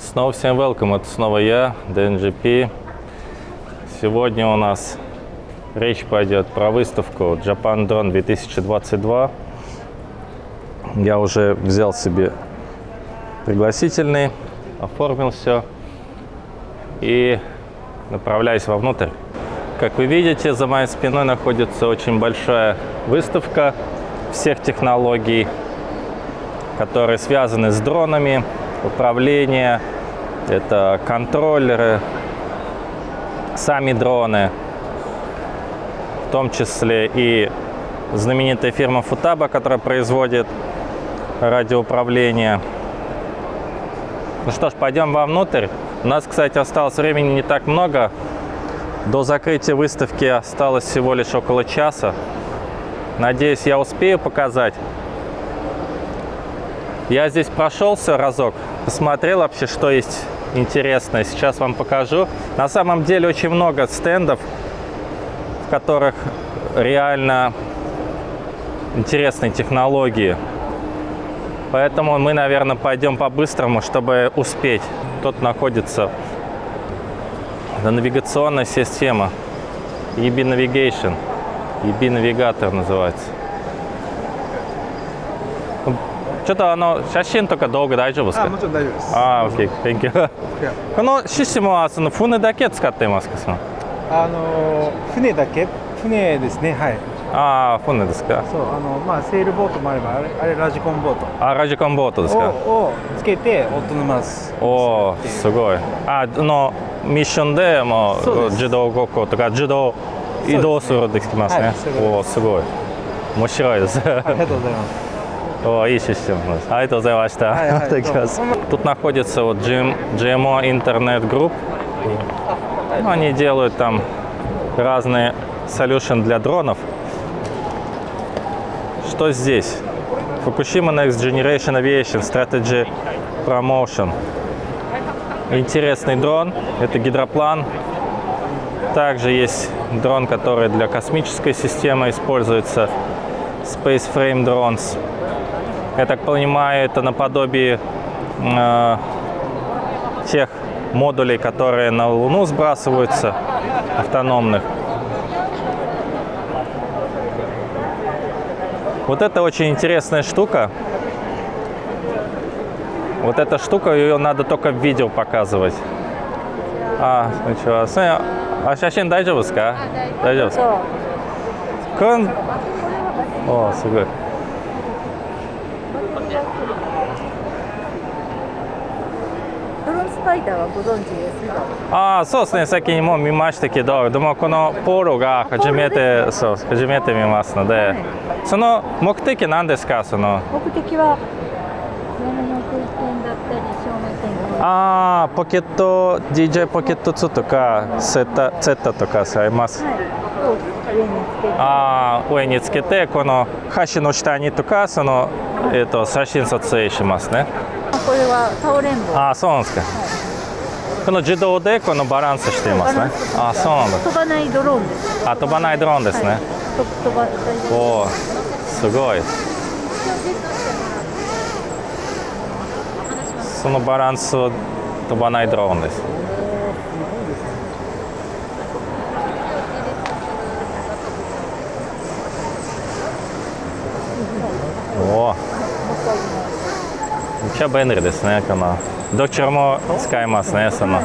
Снова всем welcome, это снова я, DNGP. Сегодня у нас речь пойдет про выставку Japan Drone 2022. Я уже взял себе пригласительный, оформил все и направляюсь вовнутрь. Как вы видите, за моей спиной находится очень большая выставка всех технологий, которые связаны с дронами, управление, это контроллеры, сами дроны, в том числе и знаменитая фирма Futaba, которая производит радиоуправление. Ну что ж, пойдем вовнутрь. У нас, кстати, осталось времени не так много. До закрытия выставки осталось всего лишь около часа. Надеюсь, я успею показать. Я здесь прошелся разок, посмотрел вообще, что есть интересное. Сейчас вам покажу. На самом деле очень много стендов, в которых реально интересные технологии. Поэтому мы, наверное, пойдем по-быстрому, чтобы успеть. Тут находится навигационная система EB Navigation. EB навигатор называется. ちょっとあの写真とか動画大丈夫ですか？あもちろん大丈夫です。ああ、OK、Thank このシステムはその船だけ使っていますかその？あのー船だけ？船ですねはい。ああ、船ですか？そうあのまあセールボートもあればあれあれラジコンボート。あラジコンボートですか？ををつけてオートノマス。おおすごい。あのミッションでもそう自動ごっことか自動移動するできますね。はいそういおおすごい。面白いです。ありがとうございます О, ищущим. А это за вас. Тут находится вот GMO Internet Group. Ну, они делают там разные solution для дронов. Что здесь? Fukushima Next Generation Aviation Strategy Promotion. Интересный дрон. Это гидроплан. Также есть дрон, который для космической системы используется. Space Frame Drones. Я так понимаю, это наподобие э, тех модулей, которые на Луну сбрасываются, автономных. Вот это очень интересная штука. Вот эта штука, ее надо только в видео показывать. А, ничего. А сейчас дайджевская? А, дайджевская. О, супер. ドローンスパイダーはご存知ですか？ああそうですね。先にもう見ましたけどでもこのポーロが初めてそう初めて見ますので、その目的は何ですか？その目的はああポケット DJ ポケット2とかセッタセッタとかされます、はいああ上につけてこの橋の下にとかその、えー、と写真撮影しますね。これはタオレンボああそうなんですか、この自動でこのバランスしていますね。ああそうなんだ。飛ばないドローンです。あ飛ばないドローンですね、はい。と飛ばおおすごい。そのバランスを飛ばないドローンですおおめっちゃ便利ですねこのどちらも使えますねその。す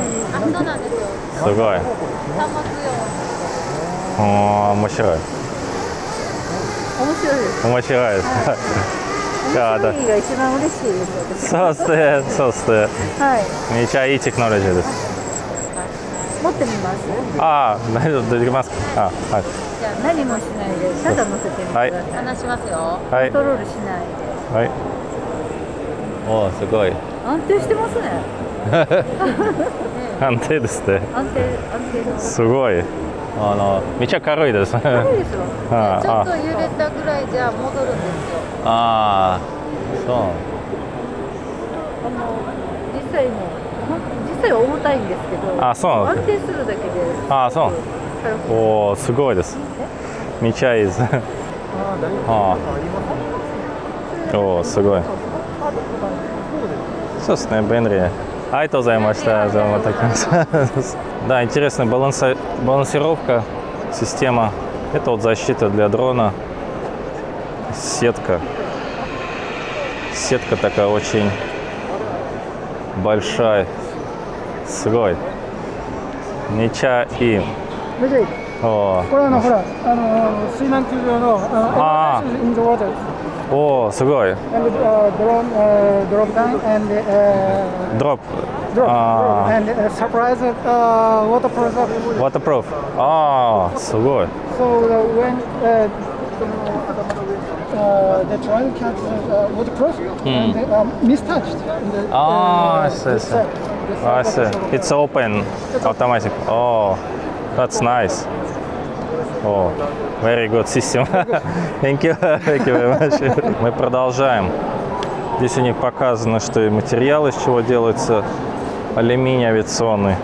ごい。おお面白い。面白いです。面白いです。いやだ面白いが一番嬉しいです私。そうですねそうですね。はい。めちゃいいテクノロジーです。持ってみます？ああ大丈夫できます。かあはい。じゃあ何もしないでただ乗せてみてください。話しますよ。はい。コントロールしないで。はいおおすごい。安定してますね。安定ですね安定安定のす。ごい。あのめっちゃ軽いです。ね軽いですよ。あちょっとあ揺れたぐらいじゃ戻るんですよ。ああそう。あの実際も実際は重たいんですけどあそう。安定するだけであそう。おおすごいです。めっちゃいいです。あ あおおすごいそうですそうですね便利 Айто займашта, вот так. Да, интересная баланса- балансировка, система. Это вот защита для дрона. Сетка. Сетка такая очень большая. Срой. Нича и. 無事 О, これあのほらあの水難救助のあー uh, in the water Oh, so good. And uh, drone, uh, drop down and uh, drop. Drop. Ah. And uh, surprise uh, waterproof. Waterproof. ああすごい。So uh, when uh, uh, the drone catches uh, waterproof mm. and they, um, mistouched. Uh, ah, uh, I see. I uh, see. It's open, automatic. Oh, that's nice. Oh, very good system. Thank you. Thank you very much. Мы продолжаем. Здесь у них показано, что и материал, из чего делается алюминий авиационный.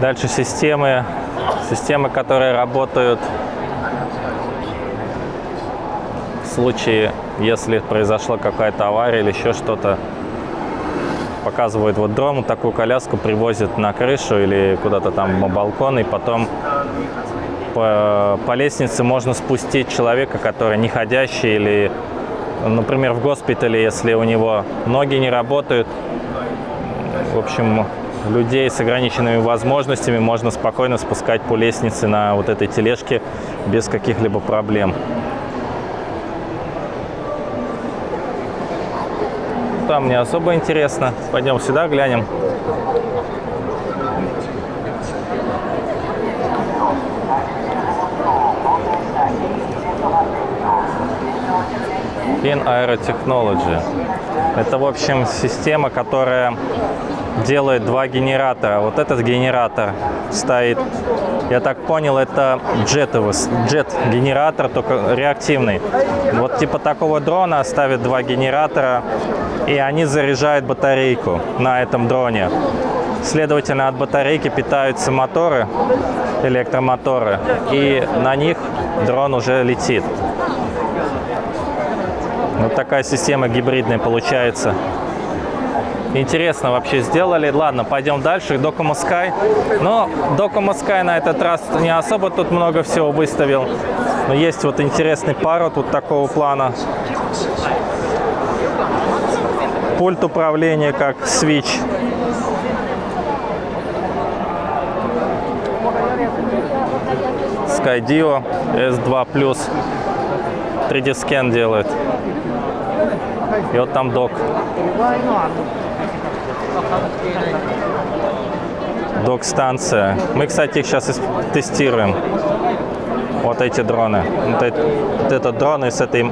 Дальше системы, системы, которые работают в случае, если произошла какая-то авария или еще что-то. Показывают вот вот такую коляску привозят на крышу или куда-то там на балкон, и потом по, по лестнице можно спустить человека, который не ходящий или, например, в госпитале, если у него ноги не работают. В общем, людей с ограниченными возможностями можно спокойно спускать по лестнице на вот этой тележке без каких-либо проблем. Там не особо интересно. Пойдем сюда глянем. Pin Aerotechnology. Это, в общем, система, которая делает два генератора. Вот этот генератор стоит, я так понял, это джетовый, джет-генератор, только реактивный. Вот типа такого дрона ставят два генератора, и они заряжают батарейку на этом дроне. Следовательно, от батарейки питаются моторы, электромоторы, и на них дрон уже летит. Вот такая система гибридная получается. Интересно вообще сделали. Ладно, пойдем дальше. Docomo Sky. Но Docomo Sky на этот раз не особо тут много всего выставил. Но есть вот интересный парот вот такого плана. Пульт управления как Switch. Skydio S2 3D скен делает. И вот там док. Док-станция. Мы, кстати, их сейчас тестируем. Вот эти дроны. Вот, эт- вот этот дрон и с этой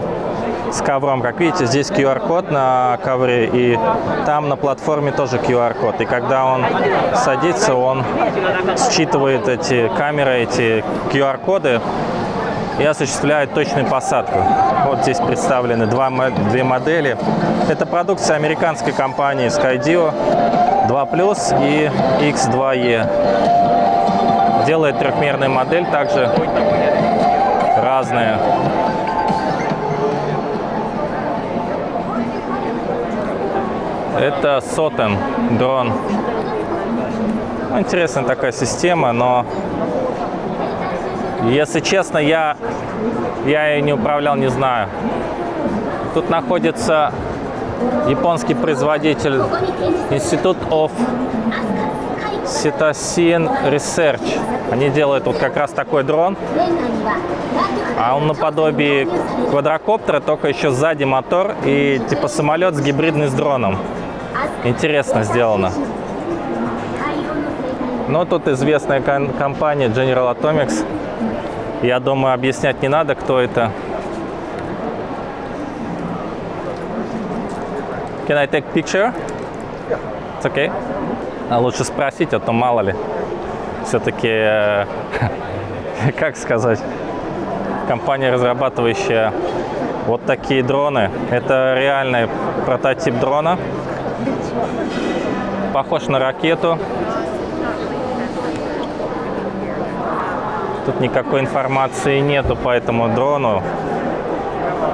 с ковром. Как видите, здесь QR-код на ковре, и там на платформе тоже QR-код. И когда он садится, он считывает эти камеры, эти QR-коды и осуществляет точную посадку. Вот здесь представлены два, две модели. Это продукция американской компании Skydio 2 и X2E. Делает трехмерная модель, также разная. Это Сотен дрон. Ну, Интересная такая система, но если честно, я, я ее не управлял, не знаю. Тут находится японский производитель Институт of Cetacean Research. Они делают вот как раз такой дрон, а он наподобие квадрокоптера, только еще сзади мотор и типа самолет с гибридный с дроном. Интересно сделано. Но тут известная компания General Atomics. Я думаю, объяснять не надо, кто это. Can I take picture? It's okay. А лучше спросить, а то мало ли. Все-таки, э, как сказать, компания, разрабатывающая вот такие дроны. Это реальный прототип дрона. Похож на ракету. Тут никакой информации нету по этому дрону.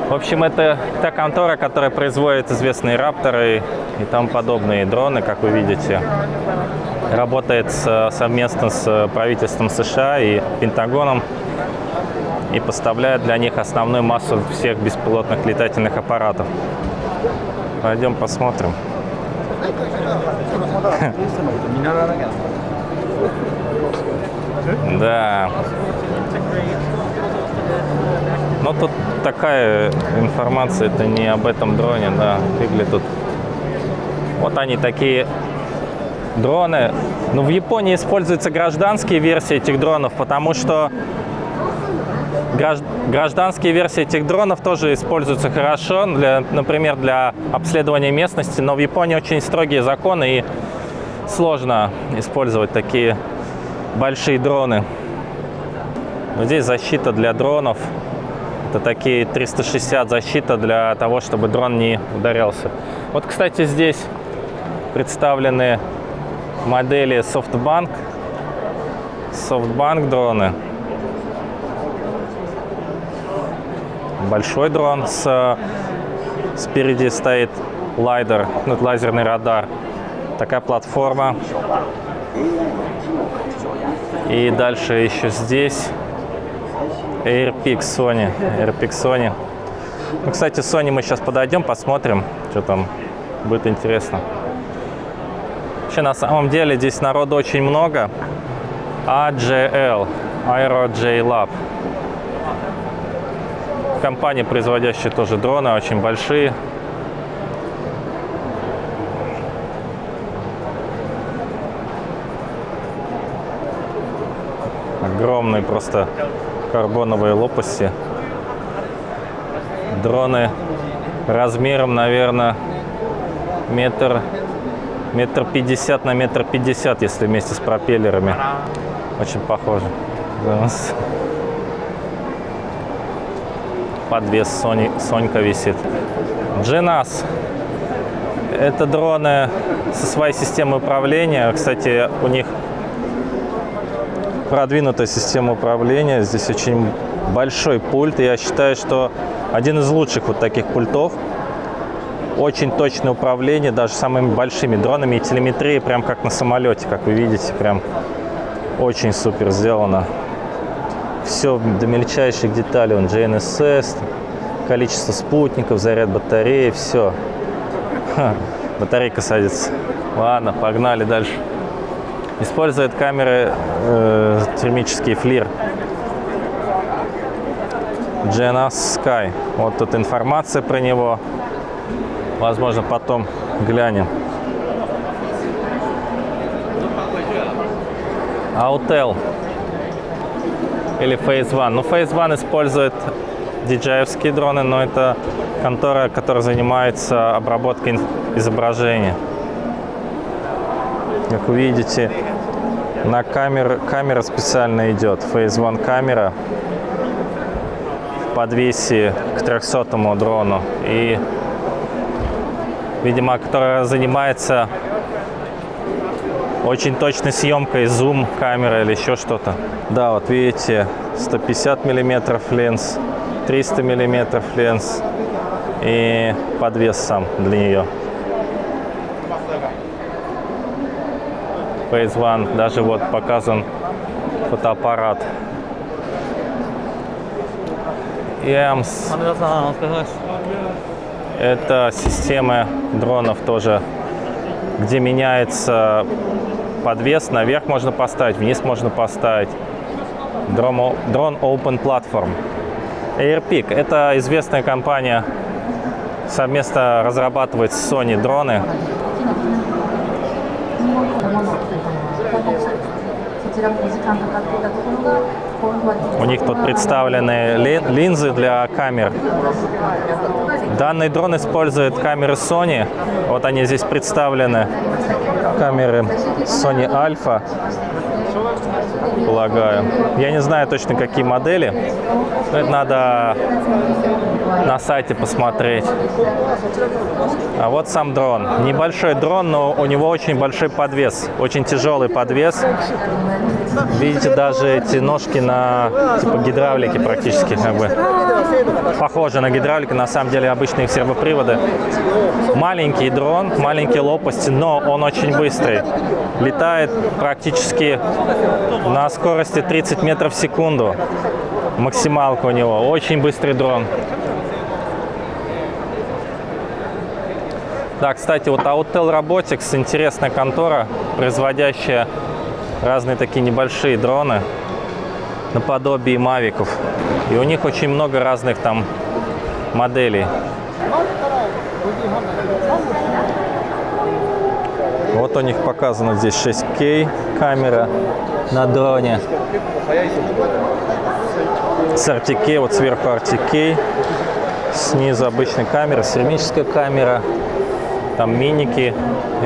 В общем, это та контора, которая производит известные рапторы и тому подобные дроны, как вы видите. Работает совместно с правительством США и Пентагоном и поставляет для них основную массу всех беспилотных летательных аппаратов. Пойдем посмотрим. Да. Но тут такая информация, это не об этом дроне, да, фигли тут. Вот они такие дроны. Ну, в Японии используются гражданские версии этих дронов, потому что гражданские версии этих дронов тоже используются хорошо, для, например, для обследования местности, но в Японии очень строгие законы и сложно использовать такие большие дроны. Вот здесь защита для дронов. Это такие 360 защита для того, чтобы дрон не ударялся. Вот, кстати, здесь представлены модели SoftBank. SoftBank дроны. Большой дрон с спереди стоит лайдер, ну, лазерный радар. Такая платформа. И дальше еще здесь AirPix Sony. AirPix Sony. Ну, кстати, Sony мы сейчас подойдем, посмотрим, что там будет интересно. Вообще, на самом деле, здесь народу очень много. AJL, Aero J Lab. Компания, производящая тоже дроны, очень большие. Огромные просто карбоновые лопасти. Дроны размером, наверное, метр, метр пятьдесят на метр пятьдесят, если вместе с пропеллерами. Очень похоже. Подвес Сони, Сонька висит. GNAS. Это дроны со своей системой управления. Кстати, у них продвинутая система управления. Здесь очень большой пульт. Я считаю, что один из лучших вот таких пультов. Очень точное управление, даже самыми большими дронами и телеметрия, прям как на самолете, как вы видите, прям очень супер сделано. Все до мельчайших деталей. Он GNSS, количество спутников, заряд батареи, все. Батарейка садится. Ладно, погнали дальше. Использует камеры э, термический флир. GNS Sky. Вот тут информация про него. Возможно, потом глянем. Autel или Phase One. Ну, Phase One использует DJI-овские дроны, но это контора, которая занимается обработкой изображения. Как вы видите, на камер, камера специально идет. Phase One камера в подвесе к 300 дрону. И, видимо, которая занимается очень точной съемкой, зум камеры или еще что-то. Да, вот видите, 150 миллиметров ленс, 300 миллиметров ленс и подвес сам для нее. Phase One, даже вот показан фотоаппарат. EMS. Это система дронов тоже, где меняется подвес. Наверх можно поставить, вниз можно поставить. Дрон Open Platform. AirPic – это известная компания, совместно разрабатывает Sony дроны. У них тут представлены линзы для камер. Данный дрон использует камеры Sony. Вот они здесь представлены. Камеры Sony Alpha, полагаю. Я не знаю точно, какие модели. Но это надо на сайте посмотреть. А вот сам дрон. Небольшой дрон, но у него очень большой подвес, очень тяжелый подвес. Видите, даже эти ножки на типа гидравлики практически как бы похожи на гидравлики, на самом деле обычные сервоприводы. Маленький дрон, маленькие лопасти, но он очень быстрый. Летает практически на скорости 30 метров в секунду. Максималка у него. Очень быстрый дрон. Да, кстати, вот Autel Robotics интересная контора, производящая разные такие небольшие дроны наподобие мавиков. И у них очень много разных там моделей. Вот у них показано здесь 6К камера на дроне. С RTK, вот сверху RTK, снизу обычная камера, сферическая камера, там миники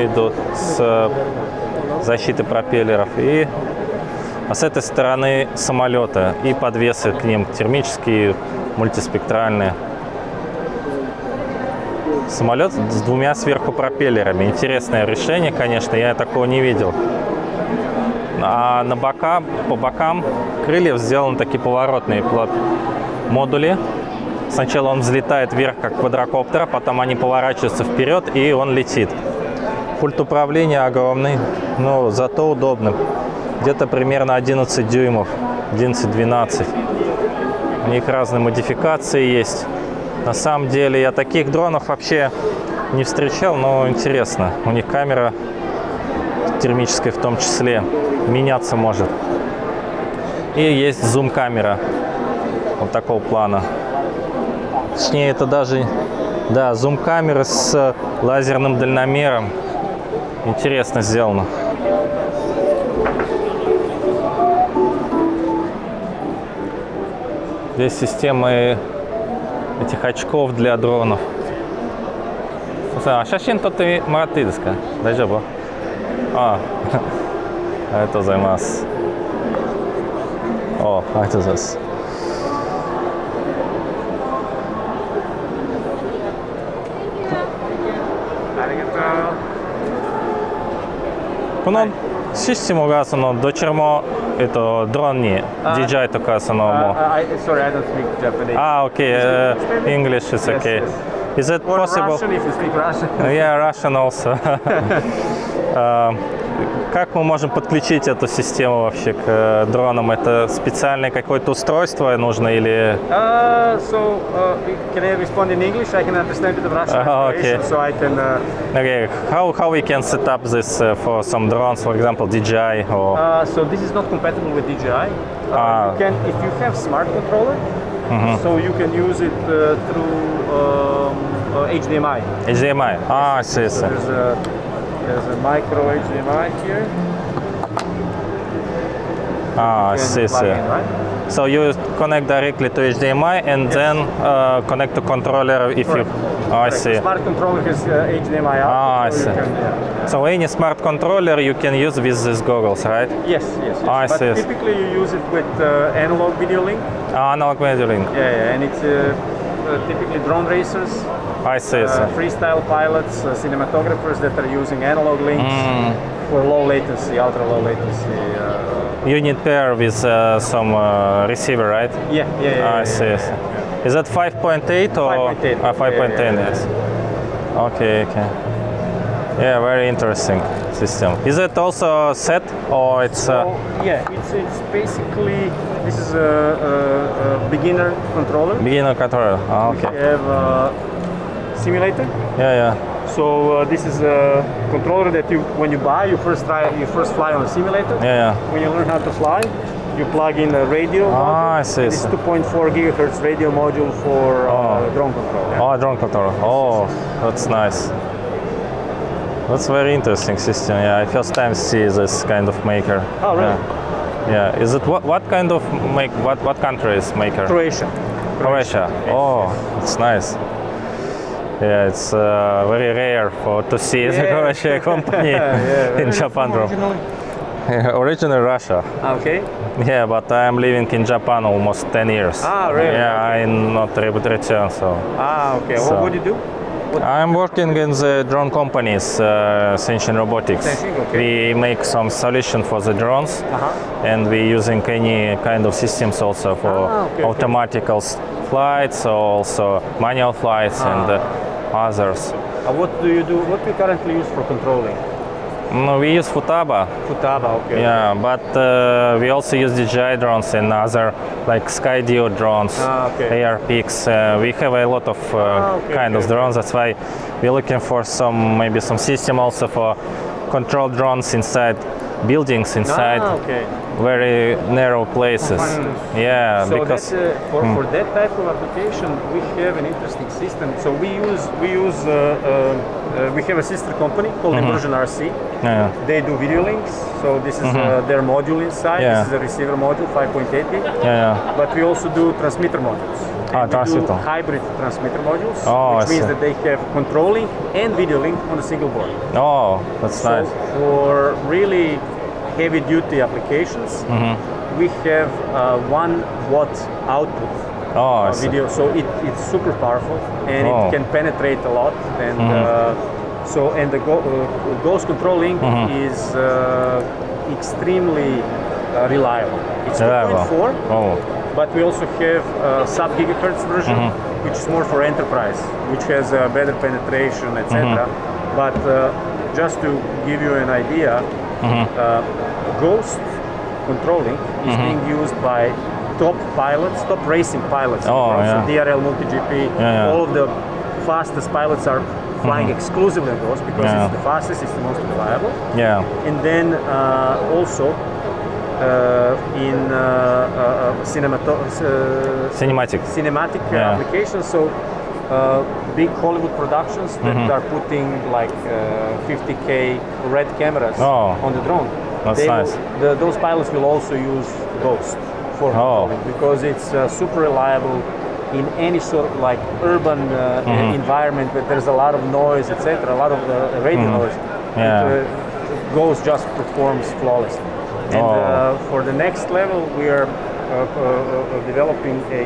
идут с э, защитой пропеллеров и а с этой стороны самолета и подвесы к ним термические, мультиспектральные. Самолет с двумя сверху пропеллерами. Интересное решение, конечно, я такого не видел. А на бока, по бокам крыльев сделаны такие поворотные модули. Сначала он взлетает вверх, как квадрокоптер, потом они поворачиваются вперед, и он летит. Пульт управления огромный, но зато удобный где-то примерно 11 дюймов, 11-12. У них разные модификации есть. На самом деле я таких дронов вообще не встречал, но интересно. У них камера термическая в том числе меняться может. И есть зум-камера вот такого плана. Точнее, это даже да, зум-камеры с э, лазерным дальномером. Интересно сделано. Здесь системы этих очков для дронов. А Шашин тот ты Мараты, да? Даже было. А, а, это займас. О, а это займас. このシステムがそのどちらも、えっと、ドローンに DJI とかそのもう Uh, I, sorry, I don't speak Japanese. Ah, okay. Uh, Spanish? English is Yes, okay. yes. Is it Or possible? Russian if you speak Russian. Yeah, Russian also. А, Как мы можем подключить эту систему вообще к э, дронам? Это специальное какое-то устройство нужно или... Uh, so, uh, can I respond in English? I can understand of Russian Ah, information, okay. so I can. Uh, Okay, how, how we can set up this uh, for some drones, for example, DJI or... uh, so this is not compatible with DJI. Uh, Ah. You can, if you have smart controller, so you can use it uh, through um, uh, HDMI. HDMI? Ah, I see, So. There's a micro HDMI here. Ah, I see, see. in, right? So you connect directly to HDMI and then uh, connect to controller if Correct. you... Oh, I Correct. see. Smart controller has uh, HDMI out. Ah, I so see. can- yeah. So any smart controller you can use with these goggles, right? Yes, yes. yes. Ah, I but see, I typically you use it with uh, analog video link. Ah, analog measuring. Yeah, yeah, and it's uh, uh, typically drone racers, I see, uh, freestyle pilots, uh, cinematographers that are using analog links Mm. for low latency, ultra low latency. Uh, You need pair with uh, some uh, receiver, right? yeah, yeah, yeah. Ah, I yeah, see. I yeah. Is that 5.8 or 5.8. Ah, 5.10? Yeah, yeah, yeah. Yes. Okay, okay. Yeah, very interesting system. Is it also set or it's? Uh, yeah, it's it's basically this is a, a, a beginner controller. beginner controller. We okay. have a simulator. Yeah, yeah. So uh, this is a controller that you, when you buy, you first try, you first fly on a simulator. Yeah, yeah. When you learn how to fly, you plug in a radio. Ah, module, I see, It's 2.4 gigahertz radio module for uh, Oh. drone control. yeah. Oh, drone controller. Oh, that's nice. That's very interesting system. Yeah, I first time see this kind of maker. Oh, really? Yeah. Yeah. Is it what what kind of make what what country is maker? Croatia. Croatia. Oh, it's nice. Yeah, it's uh, very rare for to see the Yeah. Croatia company Yeah, in. Japan. Originally Russia. Okay. Yeah, but I'm living in Japan almost 10 years. Ah, really? Yeah, I'm not able to return, so. Ah, okay. So- what would you do? I'm working in the drone companies, uh, Senshin Robotics. Okay. We make some solution for the drones, Uh-huh. and we're using any kind of systems also for Ah, okay, okay. automatical s- flights, also manual flights and Ah. uh, others. Uh, what do you do? What do you currently use for controlling? No, we use Futaba, Futaba, okay. yeah, but uh, we also use DJI drones and other like Skydio drones, Ah, okay. AirPix. Uh, we have a lot of uh, Ah, okay, kind of okay. drones. That's why we're looking for some maybe some system also for control drones inside buildings, inside Ah, okay. Very narrow places. Yeah, So because that, uh, for, for that type of application, we have an interesting system. So we use we use uh, uh, uh, we have a sister company called Mm-hmm. Immersion RC. yeah, They do video links. So this is uh, their module inside. Yeah. This is a receiver module, 5.8 gig. yeah, But we also do transmitter modules. Ah, And we transmitter. Do hybrid transmitter modules, Oh, which I means see. that they have controlling and video link on a single board. Oh, that's So nice. for really heavy duty applications, Mm-hmm. we have uh, one watt output Oh, video, so it, it's super powerful and Oh. it can penetrate a lot. And uh, so and the go, uh, ghost controlling is uh, extremely uh, reliable. It's Reliable. 2.4, Oh, but we also have a sub gigahertz version, Mm-hmm. which is more for enterprise, which has uh, better penetration, etc. Mm-hmm. But uh, just to give you an idea, Mm-hmm. uh, Ghost controlling is being used by top pilots, top racing pilots. Oh, yeah. So DRL, MultiGP, yeah. all of the fastest pilots are flying exclusively on Ghost because Yeah. it's the fastest, it's the most reliable. yeah. And then uh, also uh, in uh, uh, cinemato- uh, Cinematic. cinematic uh, Yeah. applications. So uh, big Hollywood productions that Mm-hmm. are putting like uh, 50k red cameras Oh. on the drone. That's They nice. Will, the, those pilots will also use Ghost for Oh. because it's uh, super reliable in any sort of like urban uh, Mm-hmm. environment where there's a lot of noise, etc., a lot of uh, radio noise. Mm-hmm. Yeah. It, uh, Ghost just performs flawlessly. And Oh. uh, for the next level, we are uh, uh, uh, developing a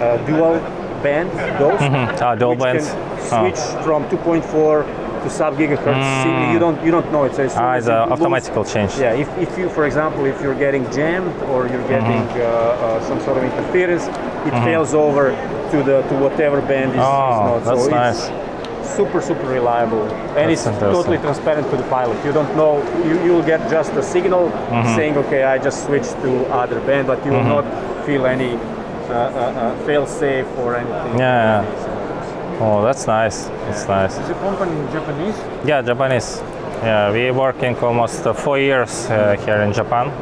uh, dual band Ghost, Ah, dual which bands. can Ah. switch from 2.4 to sub gigahertz. See, You don't you don't know it. So soon Ah, it's it a moves- automatical change. Yeah, if, if you, for example, if you're getting jammed or you're getting Mm-hmm. uh, uh, some sort of interference, it fails over to the to whatever band is, is Oh, not. that's so nice. it's super super reliable and That's it's totally transparent to the pilot. You don't know you you'll get just a signal Mm-hmm. saying okay I just switched to other band, but you will not feel any uh, uh, uh, fail safe or anything. Yeah, Oh, that's nice. That's nice. Is the company Japanese? Yeah, Japanese. Yeah, we working almost uh, four years uh, here in Japan.